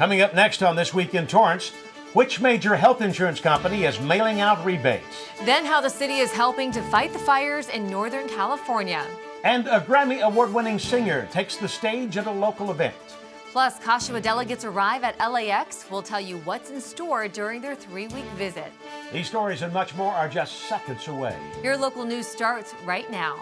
Coming up next on This Week in Torrance, which major health insurance company is mailing out rebates? Then how the city is helping to fight the fires in Northern California. And a Grammy Award winning singer takes the stage at a local event. Plus, Kashiwa delegates arrive at LAX. We'll tell you what's in store during their three week visit. These stories and much more are just seconds away. Your local news starts right now.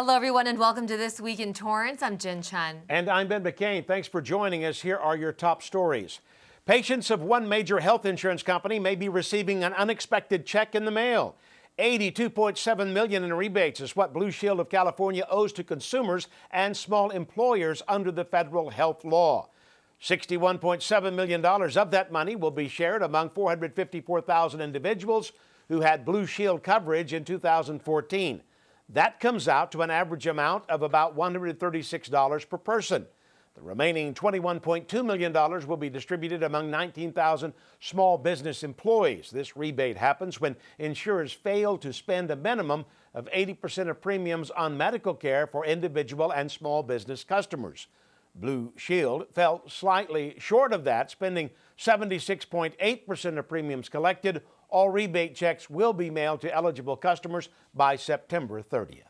Hello, everyone, and welcome to This Week in Torrance. I'm Jen Chun. And I'm Ben McCain. Thanks for joining us. Here are your top stories. Patients of one major health insurance company may be receiving an unexpected check in the mail. 82.7 million in rebates is what Blue Shield of California owes to consumers and small employers under the federal health law. $61.7 million of that money will be shared among 454,000 individuals who had Blue Shield coverage in 2014. That comes out to an average amount of about $136 per person. The remaining $21.2 million will be distributed among 19,000 small business employees. This rebate happens when insurers fail to spend a minimum of 80% of premiums on medical care for individual and small business customers. Blue Shield fell slightly short of that, spending 76.8% of premiums collected all rebate checks will be mailed to eligible customers by September 30th.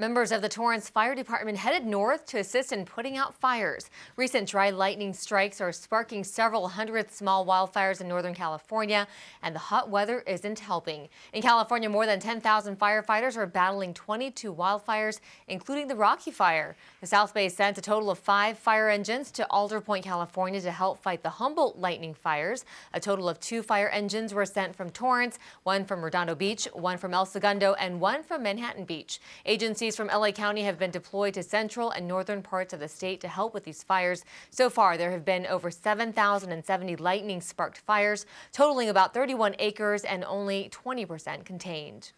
Members of the Torrance Fire Department headed north to assist in putting out fires. Recent dry lightning strikes are sparking several hundred small wildfires in Northern California, and the hot weather isn't helping. In California, more than 10,000 firefighters are battling 22 wildfires, including the Rocky Fire. The South Bay sent a total of five fire engines to Alderpoint, California to help fight the Humboldt lightning fires. A total of two fire engines were sent from Torrance, one from Redondo Beach, one from El Segundo, and one from Manhattan Beach. Agencies from LA County have been deployed to central and northern parts of the state to help with these fires. So far, there have been over 7,070 lightning sparked fires, totaling about 31 acres and only 20% contained.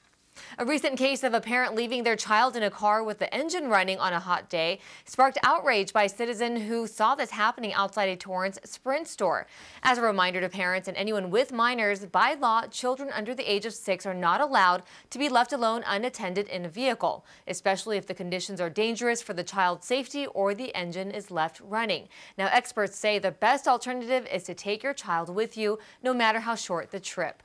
A recent case of a parent leaving their child in a car with the engine running on a hot day sparked outrage by a citizen who saw this happening outside a Torrance Sprint store. As a reminder to parents and anyone with minors, by law, children under the age of six are not allowed to be left alone unattended in a vehicle, especially if the conditions are dangerous for the child's safety or the engine is left running. Now, experts say the best alternative is to take your child with you, no matter how short the trip.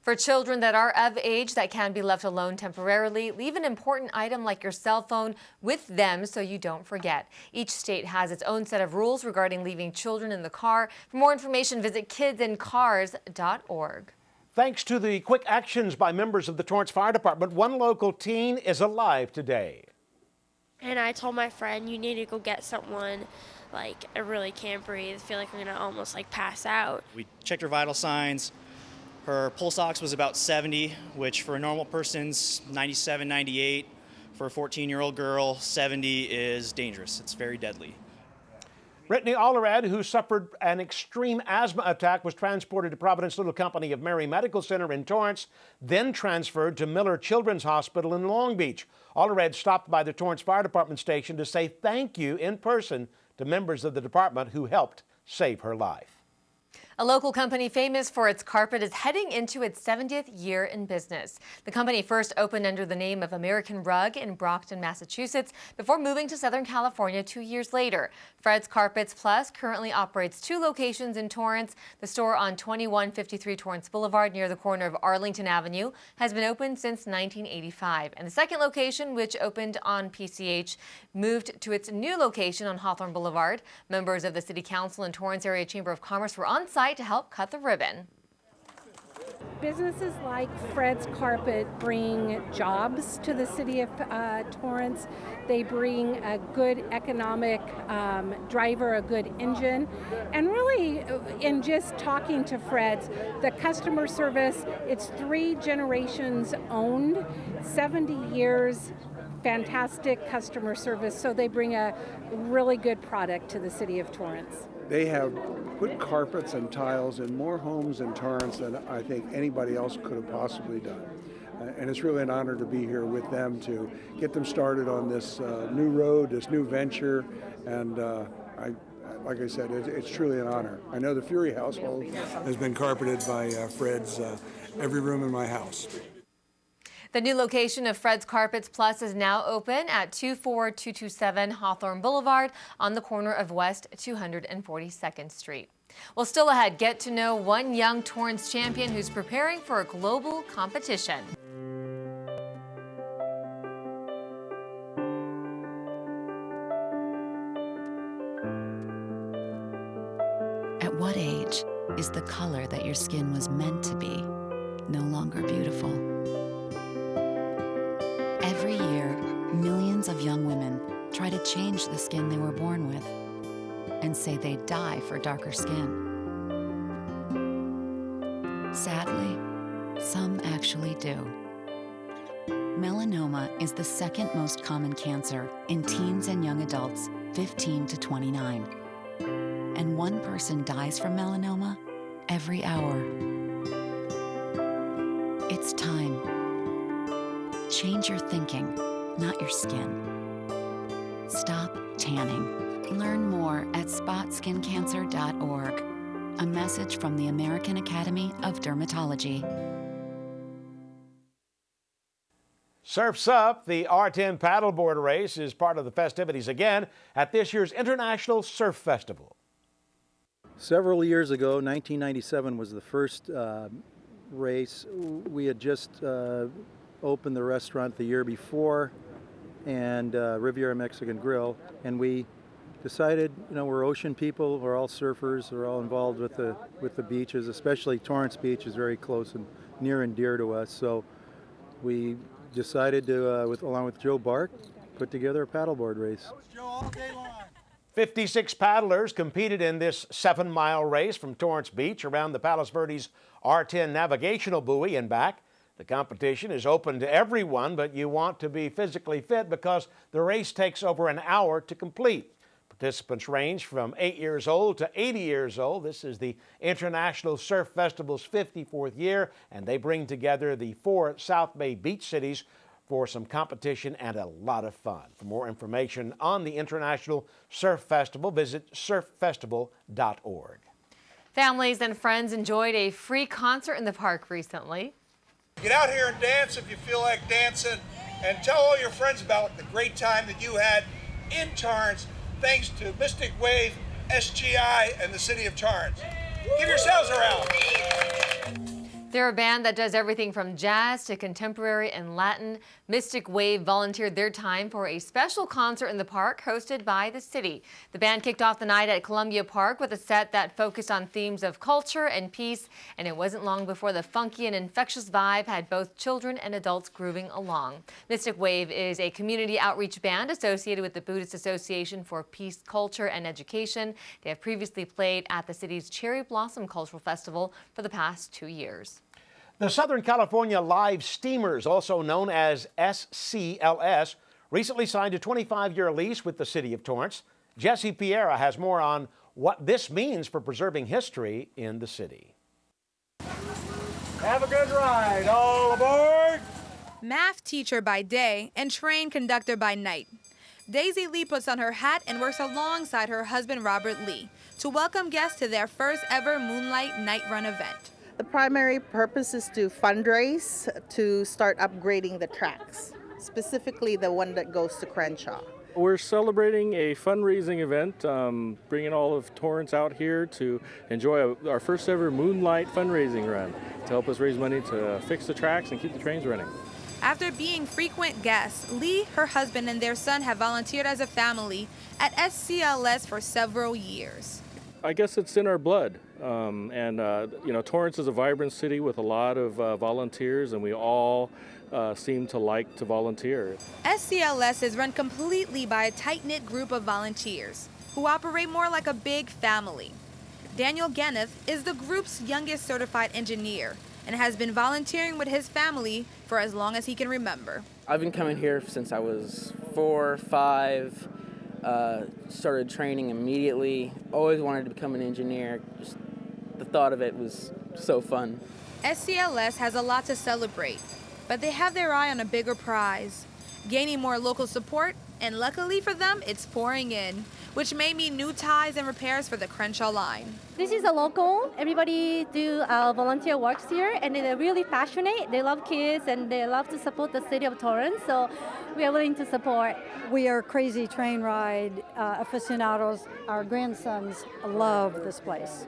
For children that are of age that can be left alone temporarily, leave an important item like your cell phone with them so you don't forget. Each state has its own set of rules regarding leaving children in the car. For more information, visit kidsincars.org. Thanks to the quick actions by members of the Torrance Fire Department, one local teen is alive today. And I told my friend, you need to go get someone like I really can't breathe. I feel like I'm gonna almost like pass out. We checked her vital signs, her pulse ox was about 70, which for a normal person's 97, 98. For a 14 year old girl, 70 is dangerous. It's very deadly. Brittany Allred, who suffered an extreme asthma attack, was transported to Providence Little Company of Mary Medical Center in Torrance, then transferred to Miller Children's Hospital in Long Beach. Allred stopped by the Torrance Fire Department station to say thank you in person to members of the department who helped save her life. A local company famous for its carpet is heading into its 70th year in business. The company first opened under the name of American Rug in Brockton, Massachusetts, before moving to Southern California two years later. Fred's Carpets Plus currently operates two locations in Torrance. The store on 2153 Torrance Boulevard near the corner of Arlington Avenue has been open since 1985. And the second location, which opened on PCH, moved to its new location on Hawthorne Boulevard. Members of the City Council and Torrance Area Chamber of Commerce were on site to help cut the ribbon. Businesses like Fred's Carpet bring jobs to the city of uh, Torrance. They bring a good economic um, driver, a good engine. And really, uh, in just talking to Fred's, the customer service, it's three generations owned, 70 years fantastic customer service, so they bring a really good product to the city of Torrance. They have put carpets and tiles in more homes in Torrance than I think anybody else could have possibly done. Uh, and it's really an honor to be here with them to get them started on this uh, new road, this new venture, and uh, I, like I said, it, it's truly an honor. I know the Furey household has been carpeted by uh, Fred's uh, every room in my house. The new location of Fred's Carpets Plus is now open at 24227 Hawthorne Boulevard on the corner of West 242nd Street. Well, still ahead, get to know one young Torrance champion who's preparing for a global competition. At what age is the color that your skin was meant to be no longer beautiful? Try to change the skin they were born with and say they die for darker skin. Sadly, some actually do. Melanoma is the second most common cancer in teens and young adults 15 to 29 and one person dies from melanoma every hour. It's time. Change your thinking, not your skin. Stop tanning. Learn more at spotskincancer.org. A message from the American Academy of Dermatology. Surfs Up, the R10 paddleboard race, is part of the festivities again at this year's International Surf Festival. Several years ago, 1997 was the first uh, race. We had just uh, opened the restaurant the year before and uh, Riviera Mexican Grill, and we decided, you know, we're ocean people, we're all surfers, we're all involved with the with the beaches, especially Torrance Beach is very close and near and dear to us. So we decided to, uh, with along with Joe Bark, put together a paddleboard race. 56 paddlers competed in this seven mile race from Torrance Beach around the Palos Verdes R10 navigational buoy and back. The competition is open to everyone, but you want to be physically fit because the race takes over an hour to complete. Participants range from 8 years old to 80 years old. This is the International Surf Festival's 54th year, and they bring together the four South Bay beach cities for some competition and a lot of fun. For more information on the International Surf Festival, visit surffestival.org. Families and friends enjoyed a free concert in the park recently. Get out here and dance if you feel like dancing, and tell all your friends about the great time that you had in Torrance thanks to Mystic Wave, SGI, and the City of Torrance. Give yourselves a round. They're a band that does everything from jazz to contemporary and Latin. Mystic Wave volunteered their time for a special concert in the park hosted by the city. The band kicked off the night at Columbia Park with a set that focused on themes of culture and peace, and it wasn't long before the funky and infectious vibe had both children and adults grooving along. Mystic Wave is a community outreach band associated with the Buddhist Association for Peace, Culture, and Education. They have previously played at the city's Cherry Blossom Cultural Festival for the past two years. The Southern California Live Steamers, also known as SCLS, recently signed a 25-year lease with the city of Torrance. Jesse Pierre has more on what this means for preserving history in the city. Have a good ride, all aboard! Math teacher by day and train conductor by night. Daisy Lee puts on her hat and works alongside her husband Robert Lee to welcome guests to their first ever Moonlight Night Run event. The primary purpose is to fundraise to start upgrading the tracks, specifically the one that goes to Crenshaw. We're celebrating a fundraising event, um, bringing all of Torrance out here to enjoy a, our first ever Moonlight fundraising run to help us raise money to fix the tracks and keep the trains running. After being frequent guests, Lee, her husband, and their son have volunteered as a family at SCLS for several years. I guess it's in our blood. Um, and, uh, you know, Torrance is a vibrant city with a lot of uh, volunteers, and we all uh, seem to like to volunteer. SCLS is run completely by a tight knit group of volunteers who operate more like a big family. Daniel Geneth is the group's youngest certified engineer and has been volunteering with his family for as long as he can remember. I've been coming here since I was four, five, uh, started training immediately. Always wanted to become an engineer. Just the thought of it was so fun. SCLS has a lot to celebrate, but they have their eye on a bigger prize, gaining more local support, and luckily for them, it's pouring in. which may mean new ties and repairs for the Crenshaw line. This is a local. Everybody do uh, volunteer works here, and they're really passionate. They love kids, and they love to support the city of Torrance. So we are willing to support. We are crazy train ride uh, aficionados. Our grandsons love this place.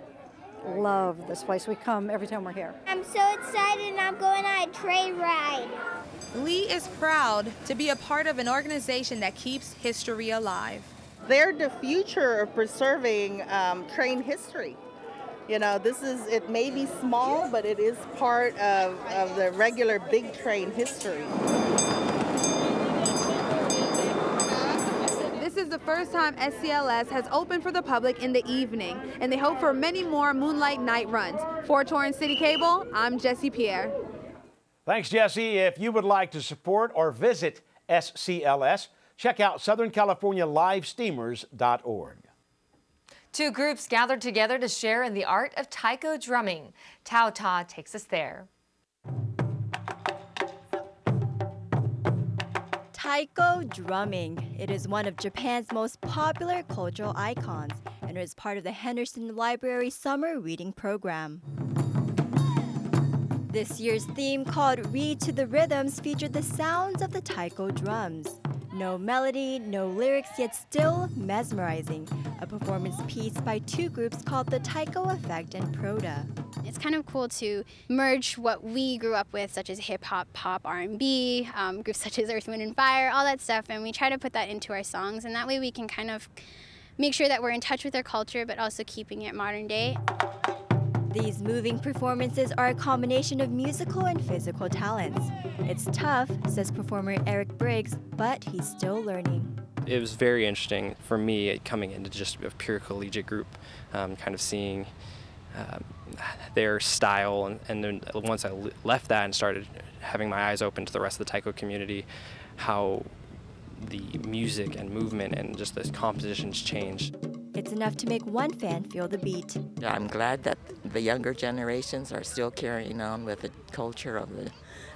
Love this place. We come every time we're here. I'm so excited, and I'm going on a train ride. Lee is proud to be a part of an organization that keeps history alive. They're the future of preserving um, train history. You know, this is, it may be small, but it is part of, of the regular big train history. This is the first time SCLS has opened for the public in the evening, and they hope for many more Moonlight Night runs. For Torrance City Cable, I'm Jesse Pierre. Thanks, Jesse. If you would like to support or visit SCLS, check out SouthernCaliforniaLiveSteamers.org. Two groups gathered together to share in the art of taiko drumming. Tao Ta takes us there. Taiko drumming. It is one of Japan's most popular cultural icons and is part of the Henderson Library Summer Reading Program. This year's theme called Read to the Rhythms featured the sounds of the taiko drums. No melody, no lyrics, yet still mesmerizing. A performance piece by two groups called the Taiko Effect and Proda. It's kind of cool to merge what we grew up with, such as hip hop, pop, R&B, um, groups such as Earth, Wind, and Fire, all that stuff, and we try to put that into our songs, and that way we can kind of make sure that we're in touch with our culture, but also keeping it modern day. These moving performances are a combination of musical and physical talents. It's tough, says performer Eric Briggs, but he's still learning. It was very interesting for me coming into just a pure collegiate group, um, kind of seeing um, their style, and, and then once I left that and started having my eyes open to the rest of the taiko community, how the music and movement and just the compositions changed. It's enough to make one fan feel the beat. I'm glad that the younger generations are still carrying on with the culture of the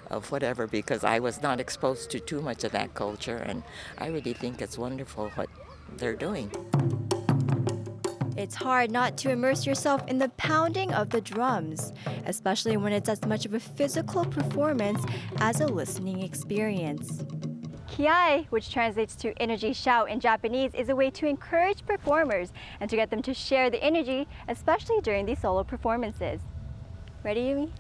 of whatever because I was not exposed to too much of that culture and I really think it's wonderful what they're doing. It's hard not to immerse yourself in the pounding of the drums, especially when it's as much of a physical performance as a listening experience. Kiai, which translates to energy shout in Japanese, is a way to encourage performers and to get them to share the energy, especially during these solo performances. Ready, Yumi?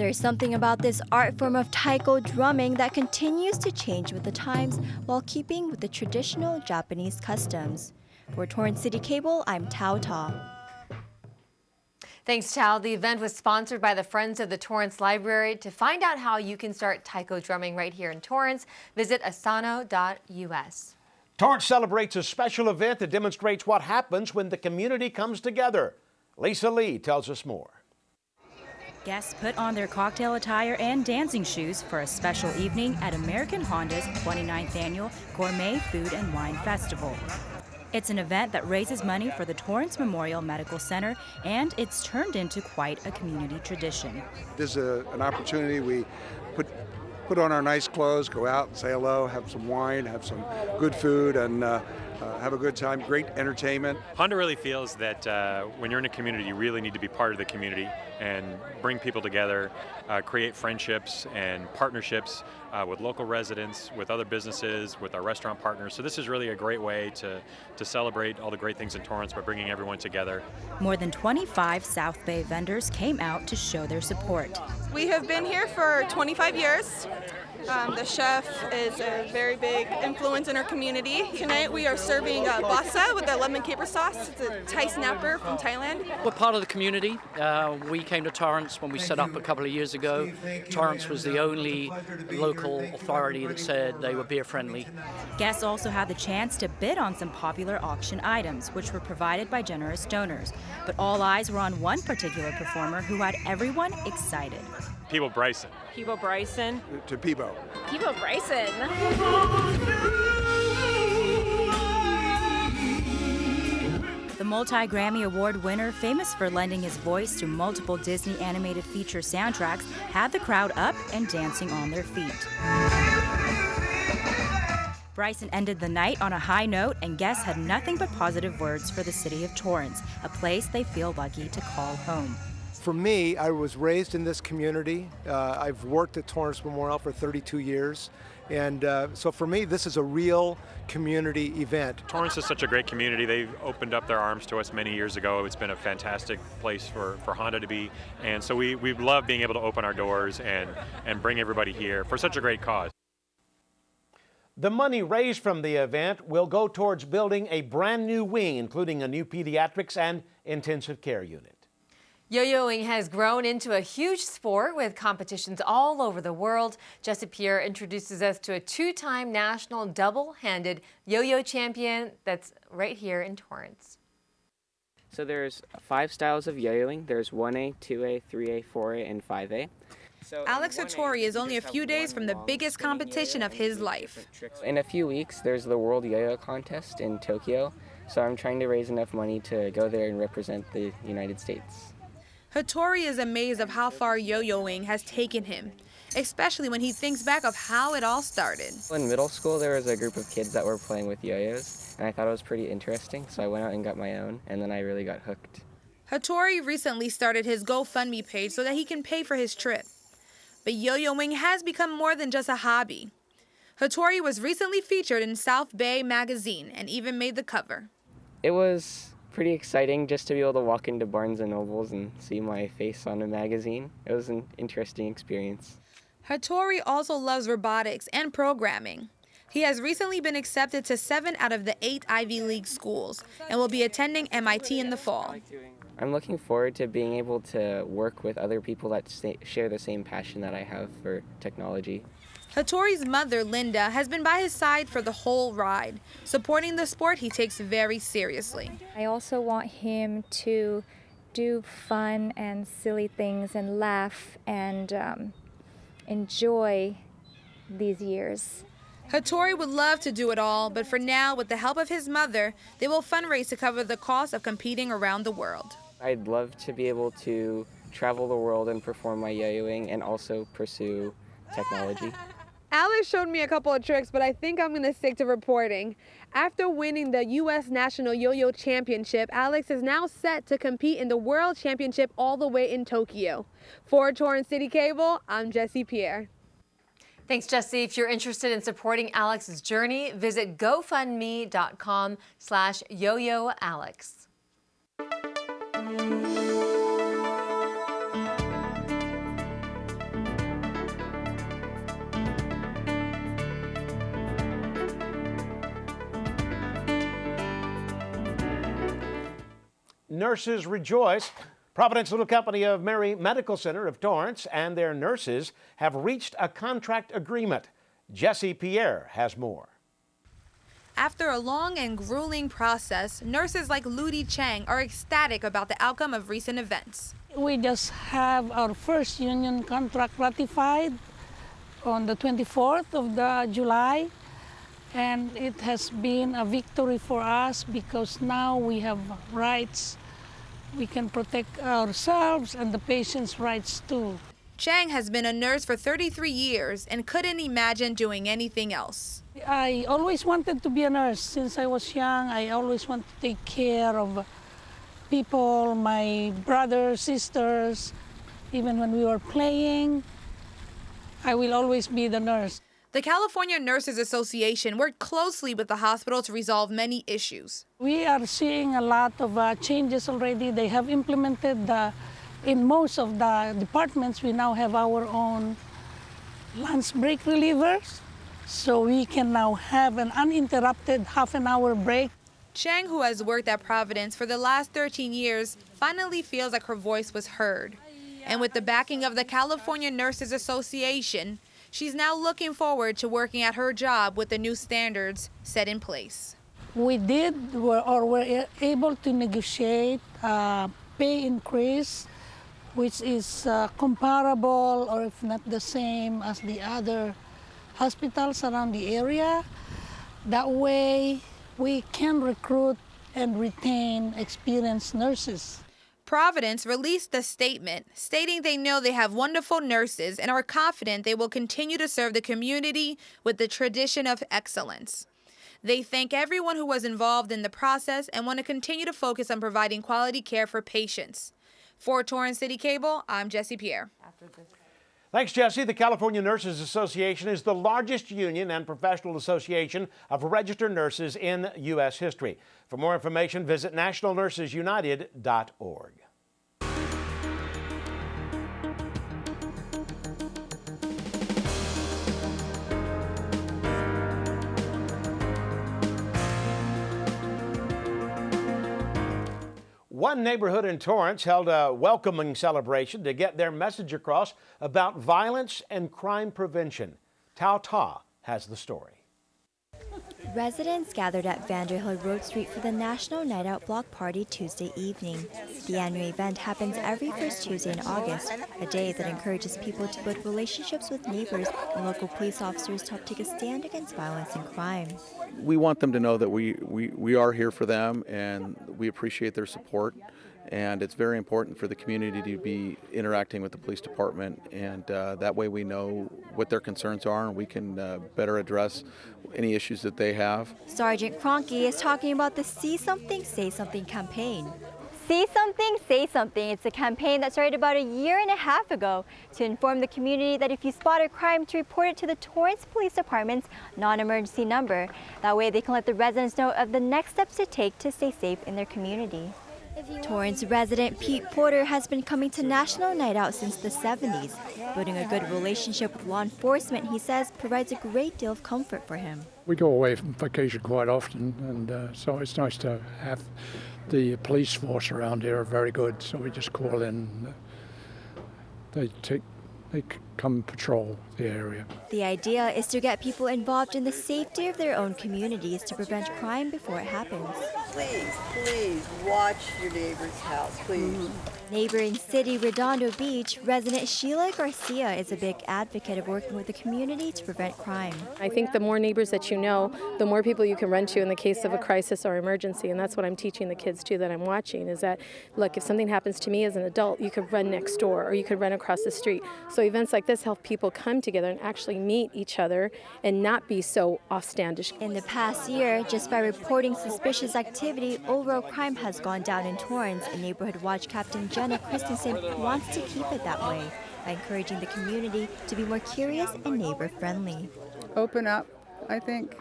There's something about this art form of taiko drumming that continues to change with the times while keeping with the traditional Japanese customs. For Torrance City Cable, I'm Tao Ta. Thanks, Tao. The event was sponsored by the Friends of the Torrance Library. To find out how you can start taiko drumming right here in Torrance, visit asano.us. Torrance celebrates a special event that demonstrates what happens when the community comes together. Lisa Lee tells us more. Guests put on their cocktail attire and dancing shoes for a special evening at American Honda's 29th annual Gourmet Food and Wine Festival. It's an event that raises money for the Torrance Memorial Medical Center, and it's turned into quite a community tradition. This is a, an opportunity. We put put on our nice clothes, go out and say hello, have some wine, have some good food, and uh, uh, have a good time. Great entertainment. Honda really feels that uh, when you're in a community, you really need to be part of the community and bring people together, uh, create friendships and partnerships uh, with local residents, with other businesses, with our restaurant partners. So this is really a great way to, to celebrate all the great things in Torrance by bringing everyone together. More than 25 South Bay vendors came out to show their support. We have been here for 25 years. Um, the chef is a very big influence in our community. Tonight we are serving uh, basa with a lemon caper sauce. It's a Thai snapper from Thailand. We're part of the community. Uh, we came to Torrance when we set up a couple of years ago. Torrance was the only local authority that said they were beer friendly. Guests also had the chance to bid on some popular auction items, which were provided by generous donors. But all eyes were on one particular performer who had everyone excited. Peabo Bryson. Peabo Bryson. To Peabo. Peabo Bryson. The multi Grammy Award winner, famous for lending his voice to multiple Disney animated feature soundtracks, had the crowd up and dancing on their feet. Bryson ended the night on a high note, and guests had nothing but positive words for the city of Torrance, a place they feel lucky to call home. For me, I was raised in this community. Uh, I've worked at Torrance Memorial for 32 years. And uh, so for me, this is a real community event. Torrance is such a great community. They've opened up their arms to us many years ago. It's been a fantastic place for, for Honda to be. And so we, we love being able to open our doors and, and bring everybody here for such a great cause. The money raised from the event will go towards building a brand new wing, including a new pediatrics and intensive care unit. Yo-yoing has grown into a huge sport with competitions all over the world. Jesse Pierre introduces us to a two-time national double-handed yo-yo champion that's right here in Torrance. So there's five styles of yo-yoing. There's 1A, 2A, 3A, 4A, and 5A. So Alex Hattori is only a few days from the biggest competition of his life. In a few weeks, there's the World Yo-Yo Contest in Tokyo. So I'm trying to raise enough money to go there and represent the United States. Hattori is amazed of how far yo-yoing has taken him, especially when he thinks back of how it all started. In middle school, there was a group of kids that were playing with yo-yos, and I thought it was pretty interesting, so I went out and got my own, and then I really got hooked. Hattori recently started his GoFundMe page so that he can pay for his trip. But yo-yoing has become more than just a hobby. Hattori was recently featured in South Bay magazine and even made the cover. It was pretty exciting just to be able to walk into Barnes and Nobles and see my face on a magazine. It was an interesting experience. Hattori also loves robotics and programming. He has recently been accepted to seven out of the eight Ivy League schools and will be attending MIT in the fall. I'm looking forward to being able to work with other people that share the same passion that I have for technology. Hattori's mother, Linda, has been by his side for the whole ride, supporting the sport he takes very seriously. I also want him to do fun and silly things and laugh and um, enjoy these years. Hattori would love to do it all, but for now, with the help of his mother, they will fundraise to cover the cost of competing around the world. I'd love to be able to travel the world and perform my yo-yoing and also pursue technology. Alex showed me a couple of tricks, but I think I'm going to stick to reporting. After winning the U.S. National Yo-Yo Championship, Alex is now set to compete in the World Championship all the way in Tokyo. For Torrance City Cable, I'm Jesse Pierre. Thanks, Jesse. If you're interested in supporting Alex's journey, visit gofundme.com slash yoyoalex. Nurses rejoice. Providence Little Company of Mary Medical Center of Torrance and their nurses have reached a contract agreement. Jesse Pierre has more. After a long and grueling process, nurses like Ludi Chang are ecstatic about the outcome of recent events. We just have our first union contract ratified on the 24th of the July and it has been a victory for us because now we have rights we can protect ourselves and the patient's rights too. Chang has been a nurse for 33 years and couldn't imagine doing anything else. I always wanted to be a nurse since I was young. I always wanted to take care of people, my brothers, sisters. Even when we were playing, I will always be the nurse. The California Nurses Association worked closely with the hospital to resolve many issues. We are seeing a lot of uh, changes already. They have implemented the, in most of the departments, we now have our own lunch break relievers. So we can now have an uninterrupted half an hour break. Chang, who has worked at Providence for the last 13 years, finally feels like her voice was heard. And with the backing of the California Nurses Association, She's now looking forward to working at her job with the new standards set in place. We did or were able to negotiate a pay increase which is uh, comparable or if not the same as the other hospitals around the area. That way we can recruit and retain experienced nurses. Providence released a statement stating they know they have wonderful nurses and are confident they will continue to serve the community with the tradition of excellence. They thank everyone who was involved in the process and want to continue to focus on providing quality care for patients. For Torrance City Cable, I'm Jesse Pierre. Thanks, Jesse. The California Nurses Association is the largest union and professional association of registered nurses in U.S. history. For more information, visit nationalnursesunited.org. One neighborhood in Torrance held a welcoming celebration to get their message across about violence and crime prevention. Tao Ta has the story. Residents gathered at Vanderhill Road Street for the National Night Out Block Party Tuesday evening. The annual event happens every first Tuesday in August, a day that encourages people to build relationships with neighbors and local police officers to help take a stand against violence and crime. We want them to know that we, we, we are here for them and we appreciate their support. And it's very important for the community to be interacting with the police department, and uh, that way we know what their concerns are and we can uh, better address any issues that they have. Sergeant Cronky is talking about the See Something, Say Something campaign. See Something, Say Something. It's a campaign that started about a year and a half ago to inform the community that if you spot a crime, to report it to the Torrance Police Department's non-emergency number. That way they can let the residents know of the next steps to take to stay safe in their community. Torrance resident Pete Porter has been coming to National Night Out since the 70s. Building a good relationship with law enforcement, he says, provides a great deal of comfort for him. We go away from vacation quite often, and uh, so it's nice to have the police force around here are very good. So we just call in. They take they come patrol the area. The idea is to get people involved in the safety of their own communities to prevent crime before it happens. Please, please watch your neighbor's house, please. Mm -hmm. Neighboring city Redondo Beach, resident Sheila Garcia is a big advocate of working with the community to prevent crime. I think the more neighbors that you know, the more people you can run to in the case of a crisis or emergency, and that's what I'm teaching the kids too that I'm watching is that, look, if something happens to me as an adult, you could run next door or you could run across the street. So events like this help people come together and actually meet each other and not be so offstandish. In the past year, just by reporting suspicious activity, overall crime has gone down in Torrance, a neighborhood watch captain Jenna Christensen wants to keep it that way by encouraging the community to be more curious and neighbor friendly. Open up, I think.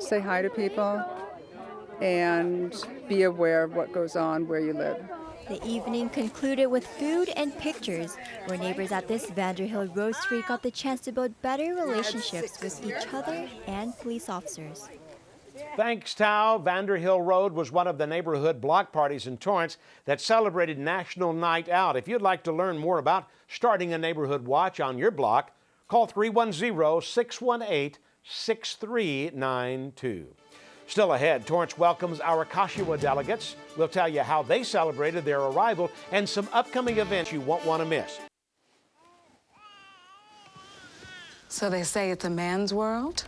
Say hi to people and be aware of what goes on where you live. The evening concluded with food and pictures, where neighbors at this Vanderhill Road Street got the chance to build better relationships with each other and police officers. Thanks, Tao. Vanderhill Road was one of the neighborhood block parties in Torrance that celebrated National Night Out. If you'd like to learn more about starting a neighborhood watch on your block, call 310 618 6392. Still ahead, Torrance welcomes our Kashiwa delegates. We'll tell you how they celebrated their arrival and some upcoming events you won't want to miss. So they say it's a man's world?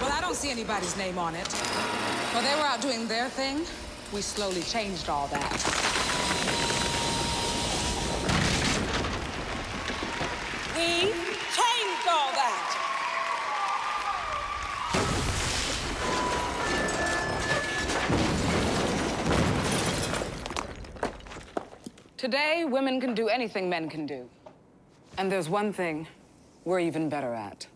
Well, I don't see anybody's name on it. While they were out doing their thing, we slowly changed all that. Today, women can do anything men can do. And there's one thing we're even better at.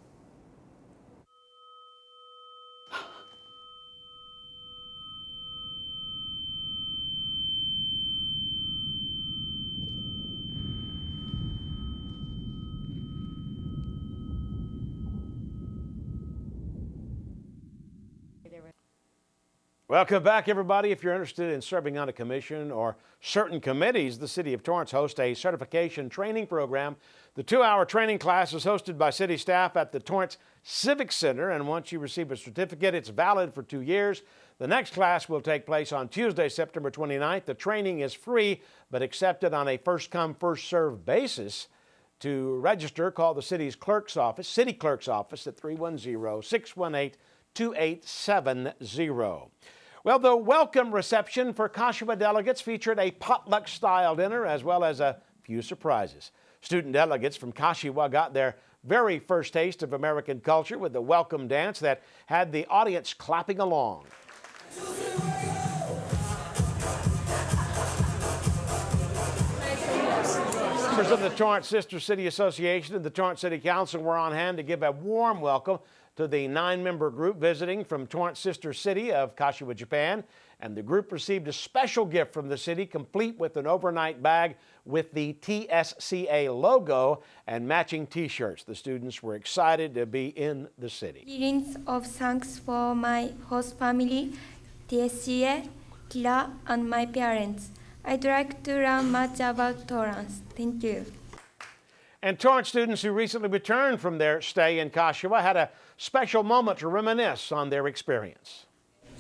Welcome back, everybody. If you're interested in serving on a commission or certain committees, the City of Torrance hosts a certification training program. The two-hour training class is hosted by city staff at the Torrance Civic Center, and once you receive a certificate, it's valid for two years. The next class will take place on Tuesday, September 29th. The training is free, but accepted on a first-come, first-served basis. To register, call the city's clerk's office, city clerk's office at 310-618-2870. Well, the welcome reception for Kashiwa delegates featured a potluck-style dinner as well as a few surprises. Student delegates from Kashiwa got their very first taste of American culture with the welcome dance that had the audience clapping along. Members of the Torrance Sister City Association and the Torrance City Council were on hand to give a warm welcome to the nine-member group visiting from Torrance Sister City of Kashiwa, Japan. And the group received a special gift from the city, complete with an overnight bag with the TSCA logo and matching t-shirts. The students were excited to be in the city. Greetings of thanks for my host family, TSCA, Kira, and my parents. I'd like to learn much about Torrance. Thank you. And Torrance students who recently returned from their stay in Kashiwa had a special moment to reminisce on their experience.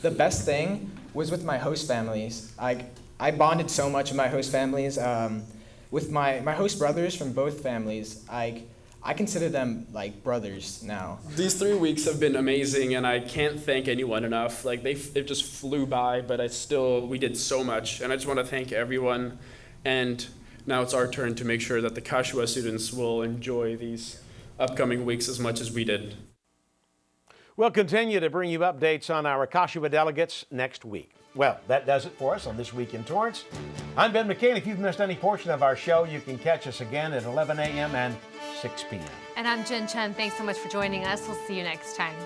The best thing was with my host families. I, I bonded so much with my host families. Um, with my, my host brothers from both families, I, I consider them like brothers now. These three weeks have been amazing, and I can't thank anyone enough. Like they, it just flew by, but I still we did so much, and I just want to thank everyone. And now it's our turn to make sure that the Kashiwa students will enjoy these upcoming weeks as much as we did. We'll continue to bring you updates on our Kashiwa delegates next week. Well, that does it for us on This Week in Torrance. I'm Ben McCain. If you've missed any portion of our show, you can catch us again at 11 a.m. and 6 p.m. And I'm Jen Chen. Thanks so much for joining us. We'll see you next time.